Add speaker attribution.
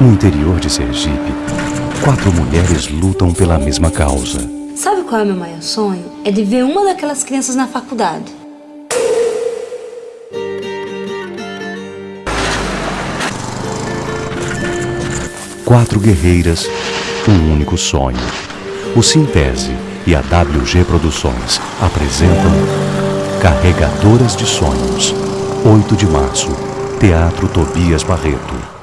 Speaker 1: No interior de Sergipe, quatro mulheres lutam pela mesma causa.
Speaker 2: Sabe qual é o meu maior sonho? É de ver uma daquelas crianças na faculdade.
Speaker 1: Quatro guerreiras, um único sonho. O Sintese e a WG Produções apresentam Carregadoras de Sonhos. 8 de março, Teatro Tobias Barreto.